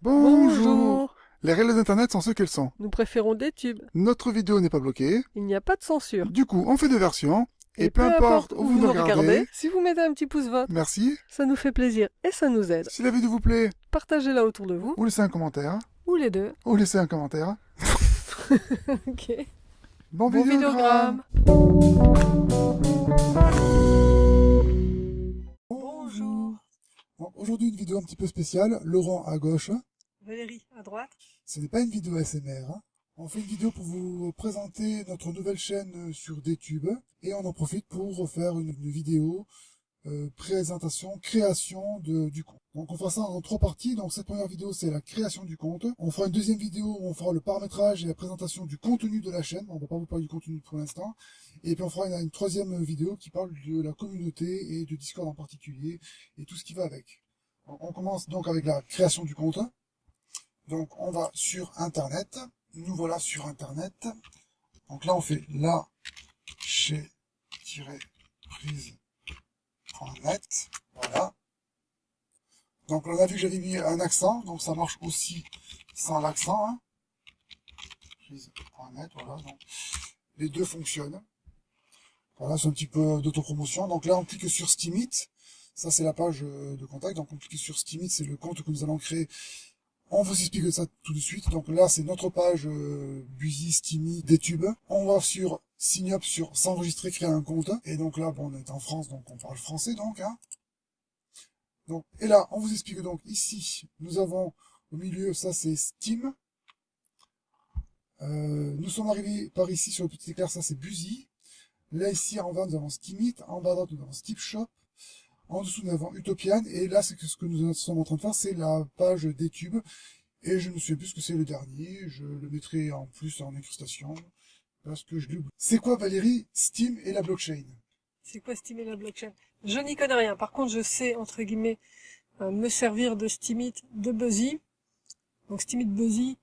Bonjour. Les règles d'Internet sont ce qu'elles sont. Nous préférons des tubes. Notre vidéo n'est pas bloquée. Il n'y a pas de censure. Du coup, on fait deux versions. Et, peu, importe où vous nous regardez, si vous mettez un petit pouce vote, merci. ça nous fait plaisir et ça nous aide. Si la vidéo vous plaît, Partagez-la autour de vous, ou laissez un commentaire. ou les deux. Ou laissez un commentaire. ok. Bon, Bon vidéogramme. Bonjour. Bon, Aujourd'hui, une vidéo un petit peu spéciale. Laurent à gauche. Valérie, à droite. Ce n'est pas une vidéo SMR. hein. On fait une vidéo pour vous présenter notre nouvelle chaîne euh, sur DTube. Et on en profite pour faire une, vidéo euh, présentation, création de, du compte. Donc on fera ça en trois parties. Donc cette première vidéo, c'est la création du compte. On fera une deuxième vidéo où on fera le paramétrage et la présentation du contenu de la chaîne. On va pas vous parler du contenu pour l'instant. Et puis on fera une, troisième vidéo qui parle de la communauté et de Discord en particulier et tout ce qui va avec. On commence donc avec la création du compte. Donc on va sur Internet. Nous voilà sur Internet. Donc là on fait la chez prise.net. Voilà. Donc on a vu que j'avais mis un accent, donc ça marche aussi sans l'accent. Hein. Prise.net, voilà. Les deux fonctionnent. Voilà, c'est un petit peu d'autopromotion. Donc là on clique sur Steamit. Ça c'est la page euh, de contact. Donc on clique sur Steamit, c'est le compte que nous allons créer on vous explique ça tout de suite. Donc là, c'est notre page euh, Busy, Steamy, DTube. On va sur Sign Up, sur s'enregistrer, créer un compte. Et donc là, bon, on est en France, donc on parle français, donc. Hein. Donc, et là, on vous explique donc ici, nous avons au milieu, ça c'est Steam. Euh, nous sommes arrivés par ici sur le petit éclair, ça c'est Busy. Là, ici, en bas, nous avons Steamit. En bas, à nous avons Steep Shop. En dessous, nous avons Utopian. Et là, c'est ce que nous sommes en train de faire, c'est la page des tubes. Et je ne sais plus ce que c'est le dernier. Je le mettrai en plus en incrustation. Parce que je l'oublie. C'est quoi, Valérie, Steam et la blockchain? C'est quoi Steam et la blockchain? Je n'y connais rien. Par contre, je sais, entre guillemets, euh, me servir de Steamit, de Buzzy. Donc Steamit Buzzy,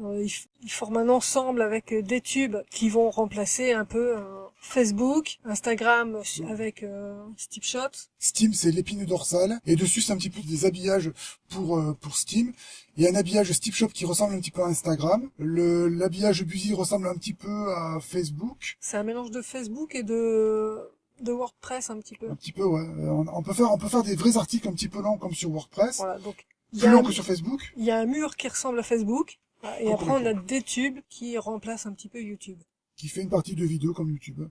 euh, ils forment un ensemble avec euh, des tubes qui vont remplacer un peu euh, Facebook, Instagram euh, avec euh, Steepshot. Steam, c'est l'épine dorsale. Et dessus, c'est un petit peu des habillages pour, euh, pour Steam. Il y a un habillage Steep Shop qui ressemble un petit peu à Instagram. Le, l'habillage Busy ressemble un petit peu à Facebook. C'est un mélange de Facebook et de, de WordPress un petit peu. Un petit peu, ouais. Euh, On, on peut faire, on peut faire des vrais articles un petit peu longs comme sur WordPress. Voilà, donc Plus un, que sur Facebook. il y a un mur qui ressemble à Facebook. Et après, on a des tubes qui remplacent un petit peu YouTube. Qui fait une partie de vidéo comme YouTube.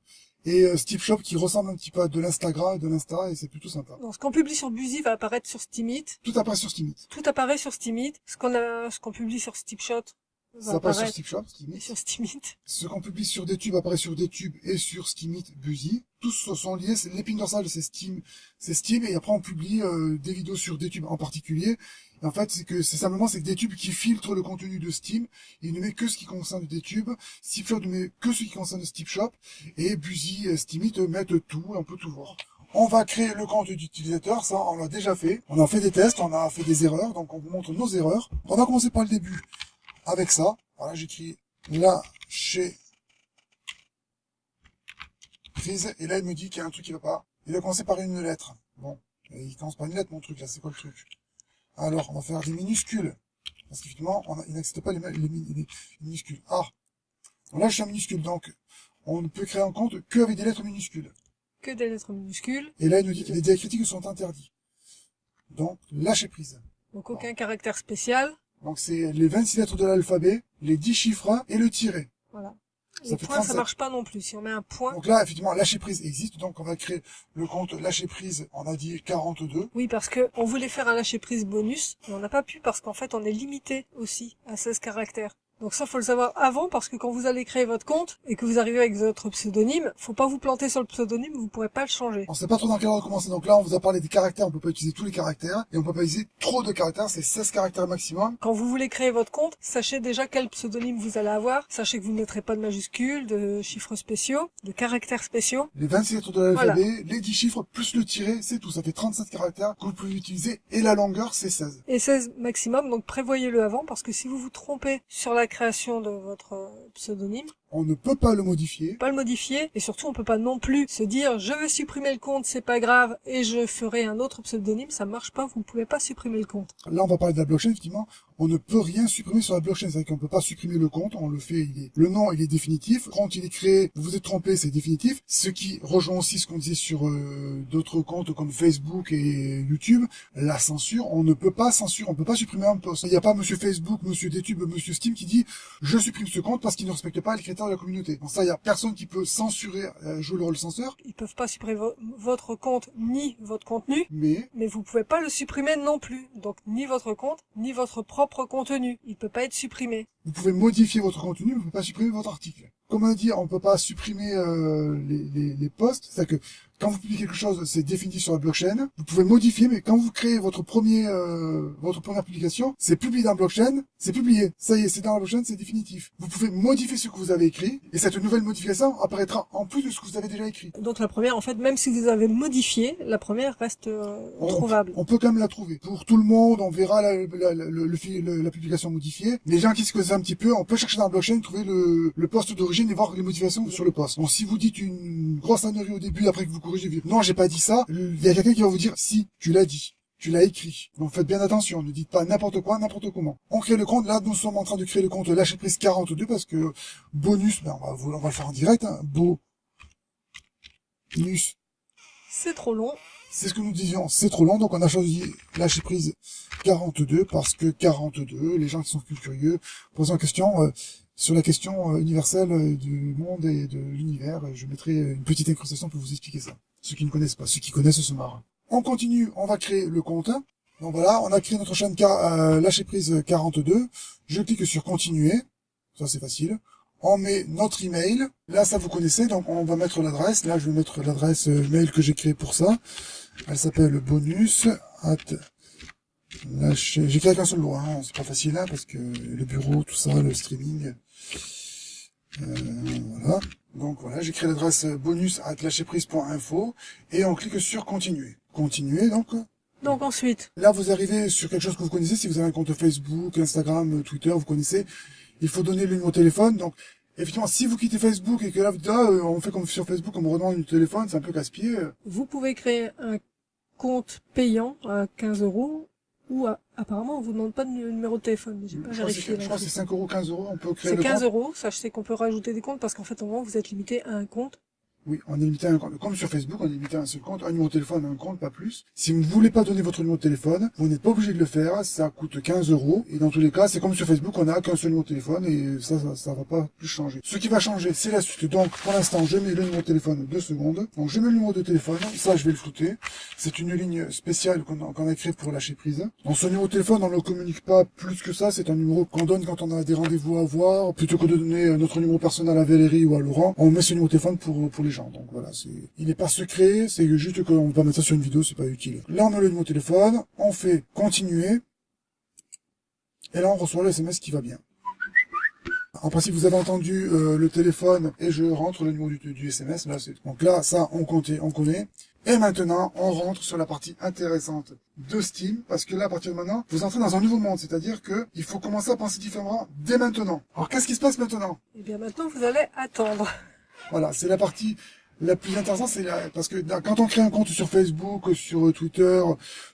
Et euh, Steve Shop qui ressemble un petit peu à de l'Instagram et de l'Insta et c'est plutôt sympa. Donc, ce qu'on publie sur Busy va apparaître sur Steamit. Tout apparaît sur Steamit. Tout apparaît sur Steamit. Ce qu'on a, ce qu'on publie sur Steepshot va Ça apparaît sur Steve Shop, Steamit. sur. Ce qu'on publie sur DTube apparaît sur DTube et sur Steamit, Busy. Tous sont liés, l'épine dorsale, c'est Steam, c'est Steam, et après on publie euh, des vidéos sur DTube en particulier. Et en fait, c'est que c'est simplement c'est que DTube qui filtre le contenu de Steam, il ne met que ce qui concerne DTube, Steve Shop ne met que ce qui concerne Steve Shop, et Busy et Steamit mettent tout, on peut tout voir. On va créer le compte d'utilisateur, ça on l'a déjà fait. On a fait des tests, on a fait des erreurs, donc on vous montre nos erreurs. On va commencer par le début avec ça. Voilà, j'écris là chez prise, et là il me dit qu'il y a un truc qui va pas. Il va commencer par une lettre. Bon, il commence par une lettre mon truc là, c'est quoi le truc? Alors, on va faire des minuscules. Parce qu'effectivement, il n'accepte pas les, minuscules. Ah Donc Là je suis en minuscule, donc on ne peut créer un compte qu'avec des lettres minuscules. Que des lettres minuscules. Et là il nous dit que les diacritiques sont interdits. Donc, lâcher prise. Donc, aucun caractère spécial. Donc c'est les 26 lettres de l'alphabet, les 10 chiffres et le tiret. Voilà. Ça Les points, ça 37. marche pas non plus. Si on met un point. Donc là, effectivement, lâcher prise existe, donc on va créer le compte lâcher prise, on a dit 42. Oui, parce que on voulait faire un lâcher prise bonus, mais on n'a pas pu parce qu'en fait, on est limité aussi à 16 caractères. Donc ça, faut le savoir avant parce que quand vous allez créer votre compte et que vous arrivez avec votre pseudonyme, faut pas vous planter sur le pseudonyme, vous pourrez pas le changer. On sait pas trop dans quel ordre commencer, donc là on vous a parlé des caractères, on peut pas utiliser tous les caractères, et on peut pas utiliser trop de caractères, c'est 16 caractères maximum. Quand vous voulez créer votre compte, sachez déjà quel pseudonyme vous allez avoir. Sachez que vous ne mettrez pas de majuscules, de chiffres spéciaux, de caractères spéciaux. Les 26 lettres de l'alphabet, les 10 chiffres, plus le tiret, c'est tout, ça fait 37 caractères que vous pouvez utiliser, et la longueur c'est 16. Et 16 maximum, donc prévoyez-le avant parce que si vous vous trompez sur la création de votre euh, pseudonyme, on ne peut pas le modifier. Pas le modifier et surtout on peut pas non plus se dire je veux supprimer le compte, c'est pas grave et je ferai un autre pseudonyme, ça marche pas, vous ne pouvez pas supprimer le compte. Là on va parler de la blockchain effectivement, on ne peut rien supprimer sur la blockchain, c'est-à-dire qu'on peut pas supprimer le compte, on le fait, il est... le nom il est définitif, quand il est créé, vous vous êtes trompé, c'est définitif, ce qui rejoint aussi ce qu'on disait sur euh, d'autres comptes comme Facebook et YouTube, la censure, on ne peut pas censurer, on peut pas supprimer un post. Il n'y a pas monsieur Facebook, monsieur YouTube, monsieur Steam qui dit je supprime ce compte parce qu'il ne respecte pas les critères de la communauté. Bon ça, il y a personne qui peut censurer, euh, jouer le rôle censeur. Ils peuvent pas supprimer votre compte ni votre contenu, mais mais vous pouvez pas le supprimer non plus. Donc ni votre compte ni votre propre contenu, il peut pas être supprimé. Vous pouvez modifier votre contenu, mais vous pouvez pas supprimer votre article. Comment dire, on peut pas supprimer euh, les, les, les posts, c'est-à-dire que quand vous publiez quelque chose, c'est défini sur la blockchain. Vous pouvez modifier, mais quand vous créez votre premier, euh, votre première publication, c'est publié dans la blockchain, c'est publié. Ça y est, c'est dans la blockchain, c'est définitif. Vous pouvez modifier ce que vous avez écrit, et cette nouvelle modification apparaîtra en plus de ce que vous avez déjà écrit. Donc la première, en fait, même si vous avez modifié, la première reste euh, trouvable. On peut quand même la trouver. Pour tout le monde, on verra la, la, la, la publication modifiée. Les gens qui se connaissent un petit peu, on peut chercher dans la blockchain, trouver le, le poste d'origine et voir les modifications sur le poste. Donc si vous dites une grosse annerie au début, après que vous non, j'ai pas dit ça. Il y a quelqu'un qui va vous dire, si, tu l'as dit. Tu l'as écrit. Donc faites bien attention, ne dites pas n'importe quoi, n'importe comment. On crée le compte, là nous sommes en train de créer le compte lâcher prise 42 parce que bonus, ben, on, va, on va le faire en direct, hein. bonus. C'est trop long. C'est ce que nous disions, c'est trop long, donc on a choisi lâcher prise 42 parce que 42, les gens qui sont plus curieux posent en question, euh, sur la question euh, universelle euh, du monde et de l'univers. Je mettrai une petite incrustation pour vous expliquer ça. Ceux qui ne connaissent pas, ceux qui connaissent se marrent. On continue, on va créer le compte. Donc voilà, on a créé notre chaîne euh, lâcher prise 42. Je clique sur continuer. Ça c'est facile. On met notre email. Là ça vous connaissez, donc on va mettre l'adresse. Là je vais mettre l'adresse mail que j'ai créée pour ça. Elle s'appelle bonus at J'ai créé qu'un seul mot, hein. c'est pas facile hein, parce que le bureau, tout ça, le streaming, euh, voilà. Donc voilà, j'ai créé l'adresse bonus à lâcherprise.info et on clique sur continuer. Continuer donc. Donc ensuite. Là vous arrivez sur quelque chose que vous connaissez, si vous avez un compte Facebook, Instagram, Twitter, vous connaissez, il faut donner le numéro de téléphone. Donc effectivement, si vous quittez Facebook et que là ah, euh, on fait comme sur Facebook, on me redemande le téléphone, c'est un peu casse-pied. Vous pouvez créer un compte payant à 15 euros ou apparemment on vous demande pas de numéro de téléphone. J'ai pas vérifié. Je crois que c'est 5 euros, 15 euros, on peut créer C'est 15 euros, je sais qu'on peut rajouter des comptes parce qu'en fait au moment vous êtes limité à un compte oui, on est limité à un compte. Comme sur Facebook, on est limité à un seul compte, un numéro de téléphone, un compte, pas plus. Si vous ne voulez pas donner votre numéro de téléphone, vous n'êtes pas obligé de le faire. Ça coûte 15 euros. Et dans tous les cas, c'est comme sur Facebook, on n'a qu'un seul numéro de téléphone et ça, ça, ça, va pas plus changer. Ce qui va changer, c'est la suite. Donc, pour l'instant, je mets le numéro de téléphone deux secondes. Donc, je mets le numéro de téléphone. Ça, je vais le flouter. C'est une ligne spéciale qu'on a, créée pour lâcher prise. Dans ce numéro de téléphone, on ne le communique pas plus que ça. C'est un numéro qu'on donne quand on a des rendez-vous à avoir. Plutôt que de donner notre numéro personnel à Valérie ou à Laurent, on met ce numéro de téléphone pour les Donc, voilà, c'est il n'est pas secret, c'est juste qu'on va mettre ça sur une vidéo, c'est pas utile. Là, on met le numéro de téléphone, on fait continuer, et là, on reçoit le SMS qui va bien. En principe, vous avez entendu euh, le téléphone et je rentre le numéro du, SMS. Donc là, ça, on comptait, on connaît. Et maintenant, on rentre sur la partie intéressante de Steam, parce que là, à partir de maintenant, vous entrez dans un nouveau monde, c'est-à-dire que il faut commencer à penser différemment dès maintenant. Alors, qu'est-ce qui se passe maintenant? Eh bien, maintenant, vous allez attendre. Voilà, c'est la partie la plus intéressante, c'est parce que quand on crée un compte sur Facebook, sur Twitter,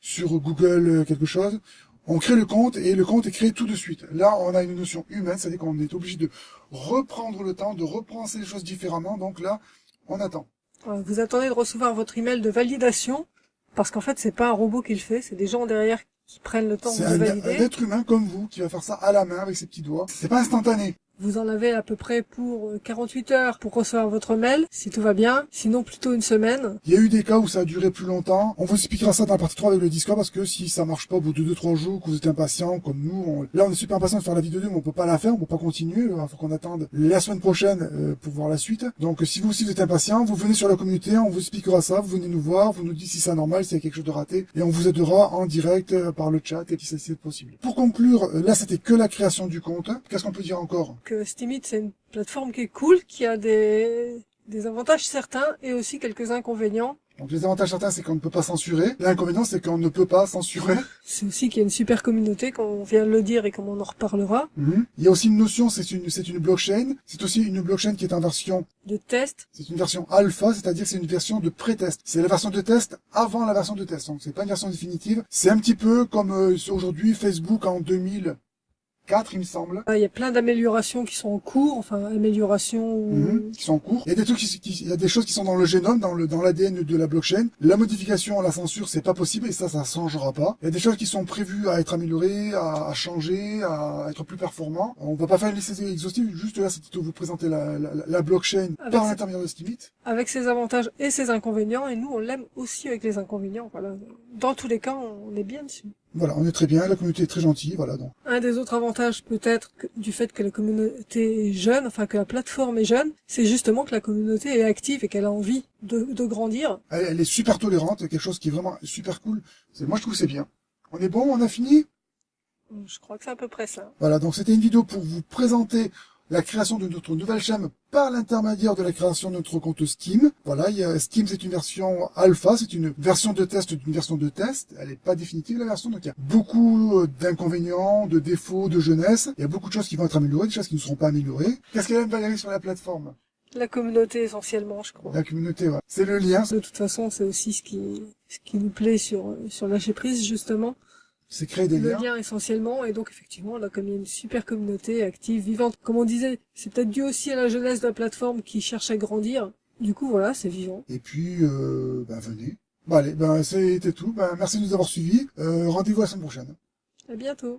sur Google, euh, quelque chose, on crée le compte et le compte est créé tout de suite. Là, on a une notion humaine, c'est-à-dire qu'on est obligé de reprendre le temps, de repenser les choses différemment. Donc là, on attend. Vous attendez de recevoir votre email de validation, parce qu'en fait, c'est pas un robot qui le fait, c'est des gens derrière qui prennent le temps de valider. C'est un être humain comme vous qui va faire ça à la main avec ses petits doigts. C'est pas instantané. Vous en avez à peu près pour 48 euh, heures pour recevoir votre mail, si tout va bien. Sinon, plutôt une semaine. Il y a eu des cas où ça a duré plus longtemps. On vous expliquera ça dans la partie 3 avec le Discord parce que si ça marche pas au bout de 2-3 jours, que vous êtes impatient, comme nous, là on est super impatient de faire la vidéo 2, mais on peut pas la faire, on peut pas continuer. Il faut qu'on attende la semaine prochaine euh, pour voir la suite. Donc si vous aussi vous êtes impatient, vous venez sur la communauté, on vous expliquera ça, vous venez nous voir, vous nous dites si c'est normal, s'il y a quelque chose de raté, et on vous aidera en direct euh, par le chat et si c'est possible. Pour conclure, là c'était que la création du compte. Qu'est-ce qu'on peut dire encore? Que Steemit c'est plateforme qui est cool, qui a des, des avantages certains et aussi quelques inconvénients. Donc les avantages certains, c'est qu'on ne peut pas censurer. L'inconvénient, c'est qu'on ne peut pas censurer. C'est aussi qu'il y a une super communauté, comme on vient de le dire et comme on en reparlera, Mhm. Il y a aussi une notion, c'est une, c'est une blockchain. C'est aussi une blockchain qui est en version, de test. c'est une version alpha, c'est-à-dire c'est une version de pré-test. C'est la version de test avant la version de test. Donc c'est pas une version définitive. C'est un petit peu comme euh, aujourd'hui Facebook en 2004, il me semble. Ah, Il y a plein d'améliorations qui sont en cours, enfin améliorations. Mhm, qui sont en cours. Il y a des trucs qui, qui- il y a des choses qui sont dans le génome, dans le dans l'ADN de la blockchain. La modification, la censure, c'est pas possible et ça, ça changera pas. Il y a des choses qui sont prévues à être améliorées, à, à changer, à être plus performants. On va pas faire une liste exhaustive, juste là, c'était de vous présenter la, la, la blockchain Avec par ce- l'intermédiaire de Steemit. avec ses avantages et ses inconvénients, et nous on l'aime aussi avec les inconvénients. Voilà. Dans tous les cas, on est bien dessus. Voilà, on est très bien, la communauté est très gentille, voilà donc. Un des autres avantages peut-être du fait que la communauté est jeune, enfin que la plateforme est jeune, c'est justement que la communauté est active et qu'elle a envie de, de grandir. Elle, elle est super tolérante, quelque chose qui est vraiment super cool. C'est moi je trouve que c'est bien. On est bon, on a fini? Je crois que c'est à peu près ça. Voilà, donc c'était une vidéo pour vous présenter la création de notre nouvelle chaîne par l'intermédiaire de la création de notre compte Steam. Voilà, il y a, Steam c'est une version alpha, c'est une version de test d'une version de test. Elle n'est pas définitive la version, donc il y a beaucoup euh, d'inconvénients, de défauts, de jeunesse. Il y a beaucoup de choses qui vont être améliorées, des choses qui ne seront pas améliorées. Qu'est-ce qu'elle aime Valérie sur la plateforme? La communauté essentiellement, je crois. La communauté, ouais. C'est le lien, De toute façon, c'est aussi ce qui, ce qui nous plaît sur, sur lâcher prise, justement. C'est créer des liens. lien essentiellement, et donc effectivement, là, comme il y a une super communauté active, vivante, comme on disait, c'est peut-être dû aussi à la jeunesse de la plateforme qui cherche à grandir. Du coup, voilà, c'est vivant. Et puis, euh, ben venez. Bon allez, ben c'était tout. Ben, merci de nous avoir suivis. Euh, Rendez-vous la semaine prochaine. À bientôt.